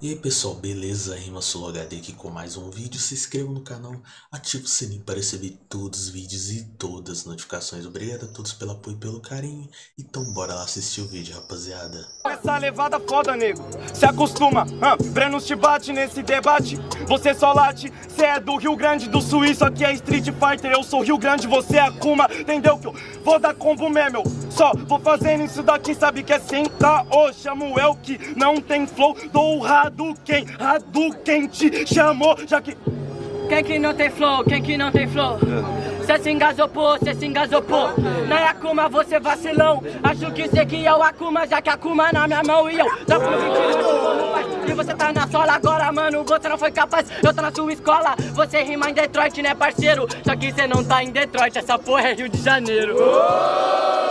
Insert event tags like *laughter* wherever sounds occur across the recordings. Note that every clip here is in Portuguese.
E aí pessoal, beleza? Rima HD aqui com mais um vídeo. Se inscreva no canal, ative o sininho para receber todos os vídeos e todas as notificações. Obrigado a todos pelo apoio e pelo carinho. Então bora lá assistir o vídeo, rapaziada. Essa levada foda, nego. Se acostuma, Brenos te bate nesse debate. Você só late, cê é do Rio Grande do Sul. Isso aqui é Street Fighter. Eu sou Rio Grande, você é Akuma. Entendeu que eu vou dar combo mesmo? Só vou fazendo isso daqui, sabe que é sentar. Ô, chamo el que não tem flow. Dou Hadouken, Hadouken te chamou, já que... Quem que não tem flow? Quem que não tem flow? Cê se engasopou, cê se engasopou Não é Akuma, você vacilão Acho que cê que é o Akuma, já que Akuma na minha mão E eu fui no E você tá na sola agora, mano, você não foi capaz Eu tô na sua escola, você rima em Detroit, né parceiro? Só que cê não tá em Detroit, essa porra é Rio de Janeiro sei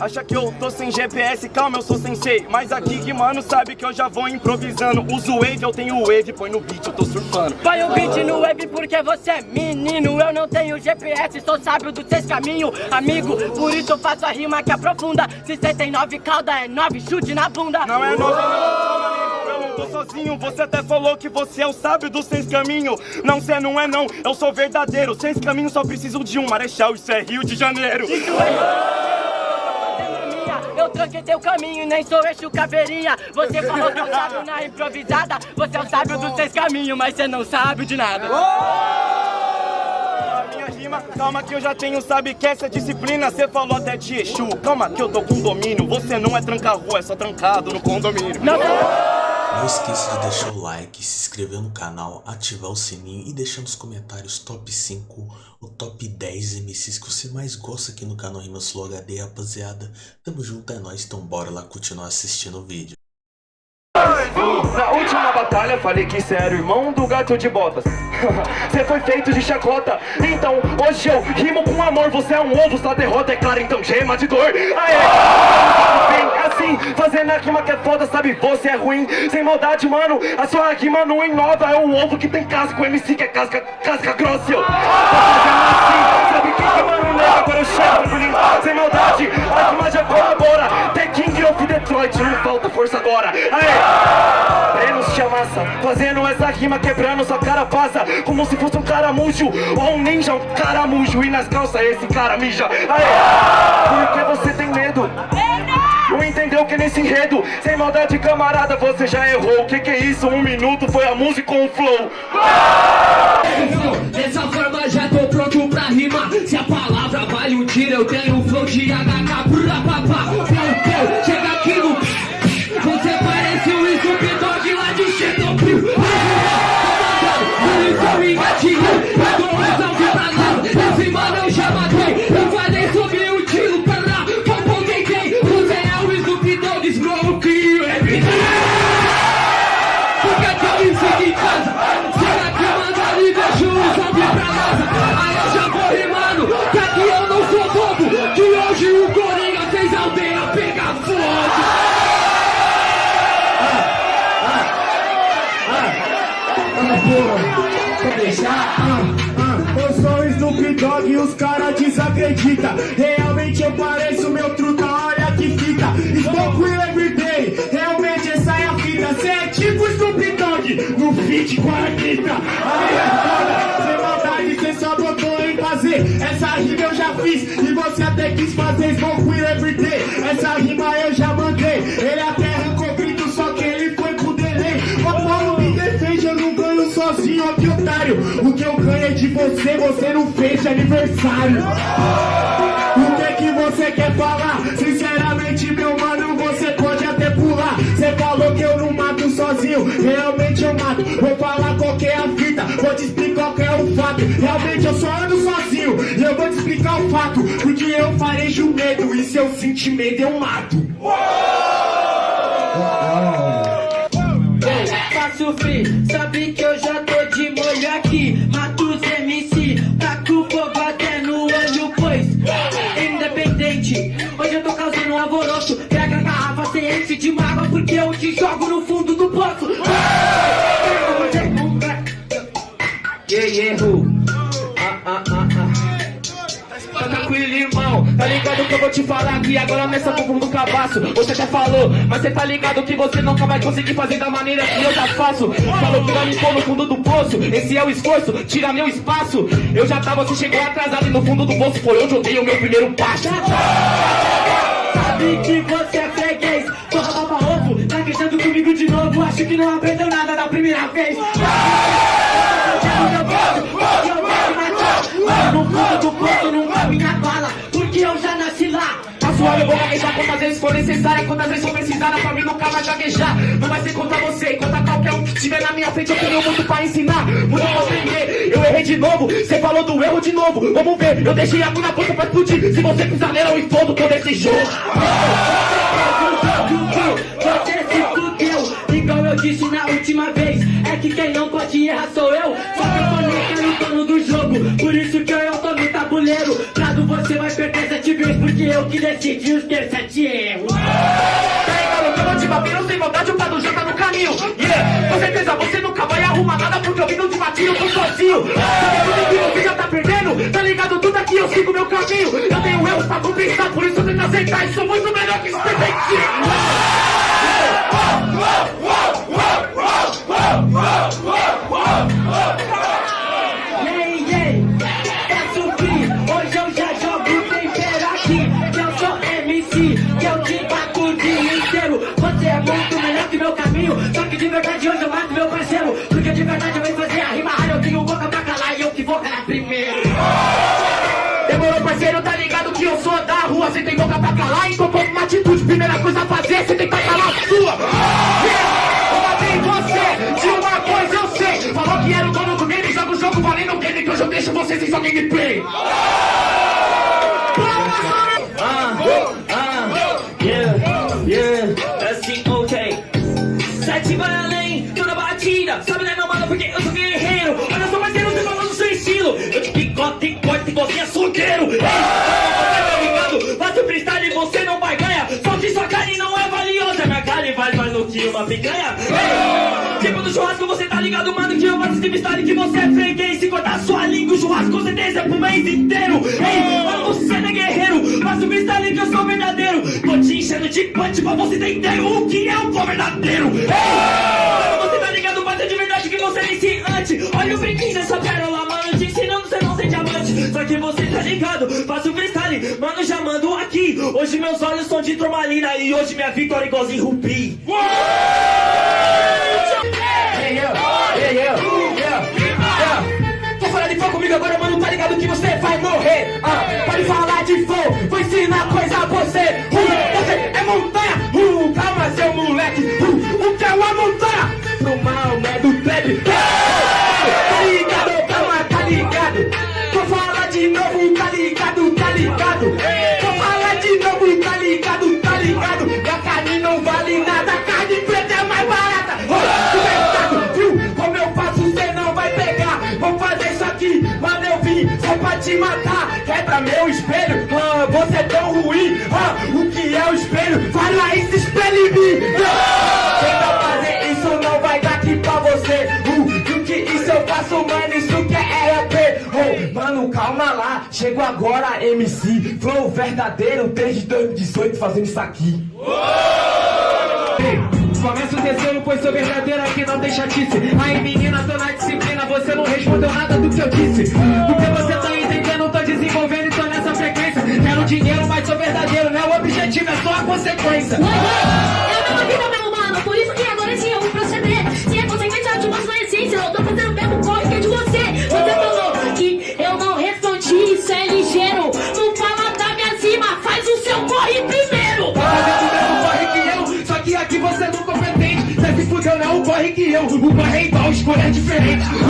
Acha que eu tô sem GPS, calma, eu sou sensei Mas aqui que mano sabe que eu já vou improvisando. Uso wave, eu tenho wave, põe no beat, eu tô surfando. Põe o beat no wave porque você é menino. Eu não tenho GPS, sou sábio dos seis caminhos Amigo, por isso eu faço a rima que aprofunda 69 calda é 9, chute na bunda. Não é 9 não, eu não tô sozinho. Você até falou que você é o sábio dos seis caminhos Não, cê não é não, eu sou verdadeiro. Seis caminhos só preciso de um. Marechal, isso é Rio de Janeiro É eu tranquei teu caminho, nem sou eixo caveirinha Você falou que eu sábio na improvisada. Você é o sábio dos seis caminhos, mas você não sabe de nada. Calma que eu já tenho, sabe que essa disciplina Você falou até de Exu, calma que eu tô com domínio Você não é tranca-rua, é só trancado no condomínio. Não, não. Esqueça de deixar o like, se inscrever no canal, ativar o sininho e deixar nos comentários top 5 ou top 10 MCs que você mais gosta aqui no canal Rimas Flow HD, rapaziada. Tamo junto, é nóis, então bora lá continuar assistindo o vídeo. Na última batalha falei que cê era o irmão do gato de botas. *laughs* Cê foi feito de chacota. Então hoje eu rimo com amor. Você é um ovo, sua derrota é clara Então gema de dor. Aê! Vem assim, fazendo a rima que é foda Sabe, você é ruim, sem maldade, mano A sua rima não inova É um ovo que tem casca, o MC que é casca, casca grossa. Eu assim, sabe que que mano nega Agora eu chego, sem maldade A rima já colabora. The King of Detroit, não falta força agora. Aê! Fazendo essa rima quebrando sua cara passa Como se fosse um caramujo Ou um ninja, um caramujo E nas calças esse cara mija. Aê! Porque você tem medo. Não entendeu que nesse enredo Sem maldade camarada você já errou. O que que é isso? Um minuto foi a música com o flow? Dessa forma já tô pronto pra rimar. Se a palavra vale um tiro Eu tenho Deixar? Eu sou o Snoop Dogg e os caras desacreditam Realmente eu pareço meu truta, olha que fica Smoke will everyday, realmente essa é a fita Cê é tipo Snoop Dogg no feat com a Anitta. Aí é foda, sem maldade cê só botou em fazer Essa rima eu já fiz e você até quis fazer Smoke will everyday, essa rima eu já mandei Ele até otário O que eu ganho é de você, você não fez de aniversário O que que você quer falar? Sinceramente, meu mano, você pode até pular. Você falou que eu não mato sozinho, realmente eu mato. Vou falar qual que é a fita, vou te explicar qual é o fato. Realmente eu só ando sozinho, e eu vou te explicar o fato. Porque eu farejo medo, e se eu sentir medo eu mato. Faço free, sabe que eu já Tá tranquilo, irmão, tá ligado? que eu vou te falar que agora nessa bumbum do cabaço Você até falou, mas cê tá ligado que você nunca vai conseguir fazer da maneira que eu já faço. Falou que vai me pôr no fundo do poço, esse é o esforço, tira meu espaço. Eu já tava, você chegou atrasado e no fundo do poço foi onde eu dei o meu primeiro passo. Sabe que você é freguês Porra, baba ovo, tá queixando comigo de novo Acho que não aprendeu nada da primeira vez gaguejar quantas vezes for necessária Quantas vezes for precisada pra mim nunca vai gaguejar. Não vai ser contra você, contra qualquer um que tiver na minha frente Eu tenho muito pra ensinar, muito pra aprender Eu errei de novo, cê falou do erro de novo. Vamos ver, eu deixei a mão na ponta pra explodir. Se você pisar nela eu explodo todo esse jogo. Você se fudeu Igual eu disse na última vez É que quem não pode errar sou eu. Só que eu tô no dono do jogo Por isso que eu tô no tabuleiro. Prado você vai perder vezes Porque eu que decidi os teus sete erros Tá? Que eu não te sem vontade, o Pado já tá no caminho. Yeah, com certeza você nunca vai arrumar nada Porque eu vim de eu tô sozinho Sabe tudo que você já tá perdendo Tá ligado? Tudo aqui eu sigo meu caminho. Eu tenho erros pra compensar, por isso eu tento aceitar. E sou muito melhor que esse Yay, Demorou, parceiro, tá ligado que eu sou da rua. Cê tem boca pra calar, então uma atitude Primeira coisa a fazer, cê tem que calar a sua. Eu matei você, de uma coisa eu sei. Falou que era o dono do game, joga o jogo valendo o game Que hoje eu deixo vocês sem só gameplay Yeah, corte igualzinho açougueiro. Ei, tá ligado? Faço freestyle e você não vai ganhar. Só que sua carne não é valiosa. Minha carne vale mais do que uma picanha. Ei, tipo do churrasco, você tá ligado, mano, que eu faço esse freestyle que você é freguês. Se cortar sua língua, o churrasco com certeza é pro mês inteiro. Ei, mano, você não é guerreiro. Faço freestyle que eu sou verdadeiro. Tô te enchendo de punch pra você entender o que é o verdadeiro. Ei, mano, você tá ligado, bater de verdade que você é iniciante. Olha o brinquinho dessa pérola, mano, tá ligado, faço freestyle, mano, já mando aqui. Hoje meus olhos são de turmalina e hoje minha vitória é igualzinho rubi. Hey, yeah. Tô falando de fogo comigo agora, mano, tá ligado que você vai morrer ah, Pode falar de fogo, vou ensinar coisa a você uh, Você é montanha, uh, calma seu moleque uh, O que é uma montanha? Pro mal, né, só pra te matar. Quebra meu espelho, ah, você é tão ruim. Ah, O que é o espelho? Fala isso, espelho em mim. Ah, Tenta fazer isso, não vai dar aqui pra você. Uh, O que isso eu faço, mano, isso que é RP oh, Mano, calma lá, chego agora, MC Flow verdadeiro, desde 2018 fazendo isso aqui Começa o terceiro, pois sou verdadeiro aqui, não tem chatice Aí menina, tô na disciplina, você não respondeu nada do que eu disse Porque você tá entendendo, tô desenvolvendo e tô nessa frequência Quero dinheiro, mas sou verdadeiro, né? O objetivo é só a consequência Eu não meu mano, por isso que agora sim eu vou proceder. Se eu, o é igual, escolha é diferente O que você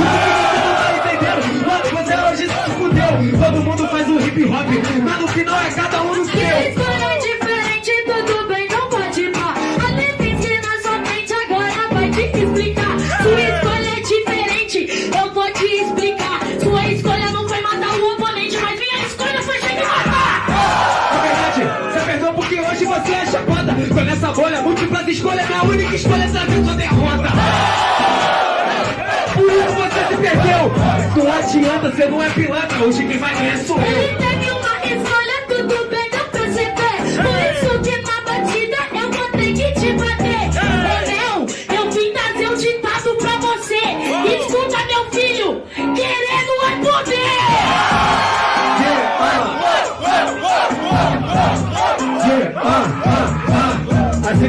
não tá entendendo? Mano, você hoje se fudeu Todo mundo faz o hip hop, mas no final é cada um no Se a seu escolha é diferente, tudo bem, não pode pá. A letra ensina na sua mente, agora vai te explicar. Sua escolha é diferente, eu vou te explicar. Sua escolha não foi matar o oponente, mas minha escolha foi chegar e matar. Na verdade, você perdeu porque hoje você é chapada Com essa bolha, múltiplas escolhas, minha única escolha é saber sua derrota perdeu. Não adianta, você não é pilantra. Hoje quem vai ganhar sou eu. Ele teve uma escolha, tudo bem, eu percebi. Por isso que na batida eu vou ter que te bater. Ei. Entendeu? Eu vim trazer um ditado pra você. Escuta, meu filho, querendo é poder.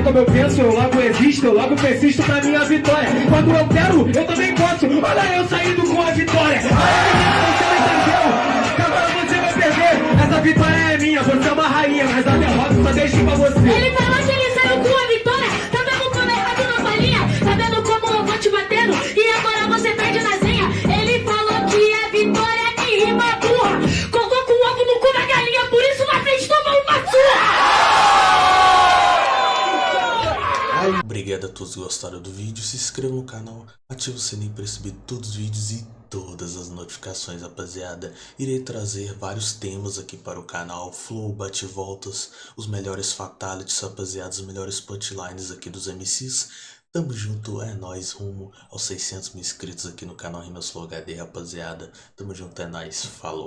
Como eu penso, eu logo existo, eu logo persisto pra minha vitória. Quando eu quero, eu também posso. Olha eu saindo com a vitória. Olha você não entendeu? Agora você vai perder. Essa vitória é minha, você é uma rainha, mas a derrota só deixo pra você. Gostaram do vídeo, se inscreva no canal, ative o sininho para receber todos os vídeos e todas as notificações, rapaziada. Irei trazer vários temas aqui para o canal, flow, bate-voltas, os melhores fatalities, rapaziada, os melhores punchlines aqui dos MCs. Tamo junto, é nóis, rumo aos 600 mil inscritos aqui no canal Rimas Flow HD, rapaziada. Tamo junto, é nóis, falou.